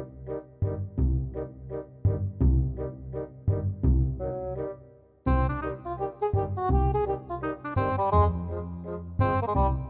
Thank you.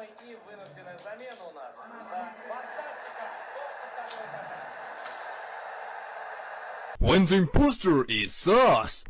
и у нас. Да. When the imposter is us.